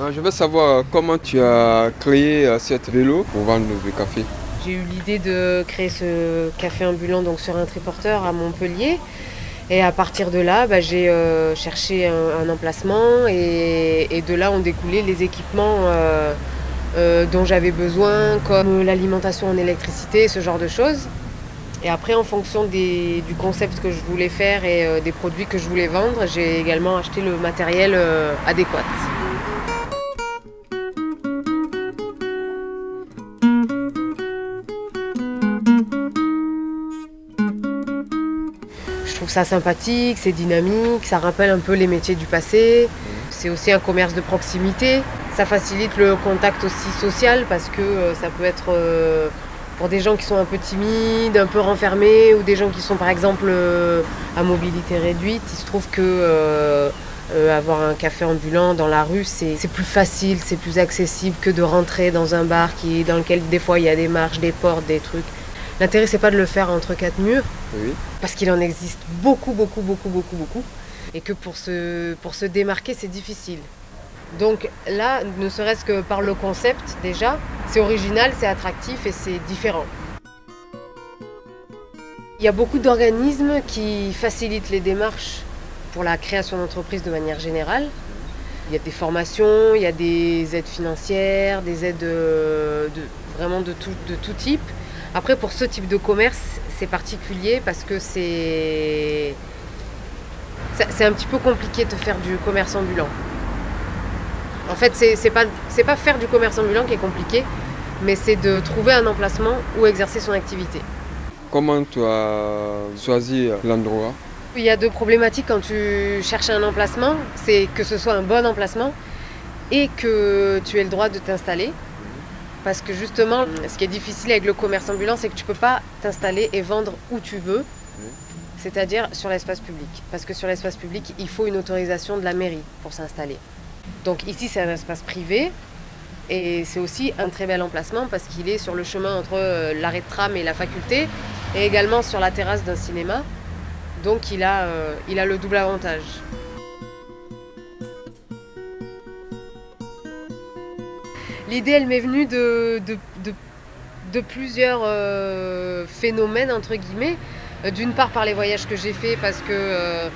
Euh, Je veux savoir comment tu as créé euh, cette vélo pour vendre le café? J'ai eu l'idée de créer ce café ambulant donc sur un triporteur à Montpellier. Et à partir de là, bah, j'ai euh, cherché un, emplacement et, de là ont découlé les équipements euh, euh, dont j'avais besoin, comme l'alimentation en électricité, ce genre de choses. Et après, en fonction du concept que je voulais faire et euh, des produits que je voulais vendre, j'ai également acheté le matériel euh, adéquat. Trouve ça sympathique, c'est dynamique, ça rappelle un peu les métiers du passé. C'est aussi un commerce de proximité. Ça facilite le contact aussi social parce que euh, ça peut être euh, pour des gens qui sont un peu timides, un peu renfermés ou des gens qui sont par exemple euh, à mobilité réduite. Il se trouve que euh, avoir un café ambulant dans la rue, c'est c'est plus facile, c'est plus accessible que de rentrer dans un bar qui, dans lequel des fois il y a des marches, des portes, des trucs. L'intérêt, c'est pas de le faire entre quatre murs, Oui. parce qu'il en existe beaucoup, beaucoup, beaucoup, beaucoup, beaucoup, et que pour se, pour se démarquer, c'est difficile. Donc là, ne serait-ce que par le concept, déjà, c'est original, c'est attractif et c'est différent. Il y a beaucoup d'organismes qui facilitent les démarches pour la création d'entreprises de manière générale. Il y a des formations, il y a des aides financières, des aides euh, de, vraiment de tout, de tout type. Après, pour ce type de commerce, c'est particulier parce que c'est un petit peu compliqué de faire du commerce ambulant. En fait, c'est pas, pas faire du commerce ambulant qui est compliqué, mais c'est de trouver un emplacement où exercer son activité. Comment tu as choisi l'endroit? Il y a deux problématiques quand tu cherches un emplacement, c'est que ce soit un bon emplacement et que tu aies le droit de t'installer. Parce que justement, ce qui est difficile avec le commerce ambulant, c'est que tu peux pas t'installer et vendre où tu veux, c'est-à-dire sur l'espace public. Parce que sur l'espace public, il faut une autorisation de la mairie pour s'installer. Donc ici, c'est un espace privé et c'est aussi un très bel emplacement parce qu'il est sur le chemin entre euh, l'arrêt de tram et la faculté et également sur la terrasse d'un cinéma. Donc il a, euh, il a le double avantage. L'idée, elle m'est venue de, plusieurs euh, phénomènes, entre guillemets. Euh, D'une part par les voyages que j'ai faits, parce que euh,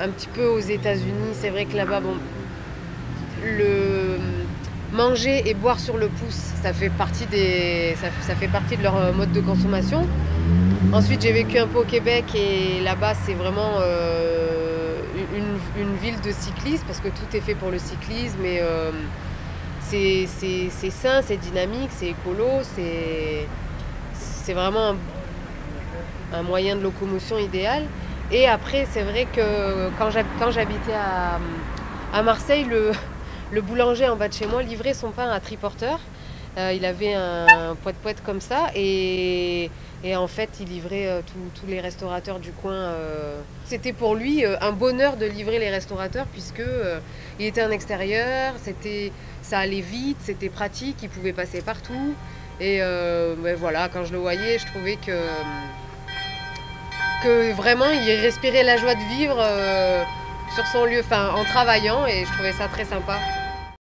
un petit peu aux États-Unis, c'est vrai que là-bas, bon, le manger et boire sur le pouce, ça fait partie, de leur mode de consommation. Ensuite, j'ai vécu un peu au Québec et là-bas, c'est vraiment une, ville de cyclisme parce que tout est fait pour le cyclisme et c'est sain, c'est dynamique, c'est écolo, c'est vraiment un, moyen de locomotion idéal. Et après, c'est vrai que quand j'habitais à, à Marseille, le, le boulanger en bas de chez moi livrait son pain à triporteur. Euh, il avait un poète-poète comme ça et, en fait, il livrait euh, tous- les restaurateurs du coin. euh. C'était pour lui un bonheur de livrer les restaurateurs puisque il était en extérieur, c'était, ça allait vite, c'était pratique, il pouvait passer partout. Et ben voilà, quand je le voyais, je trouvais que, que vraiment il respirait la joie de vivre sur son lieu, enfin en travaillant et je trouvais ça très sympa.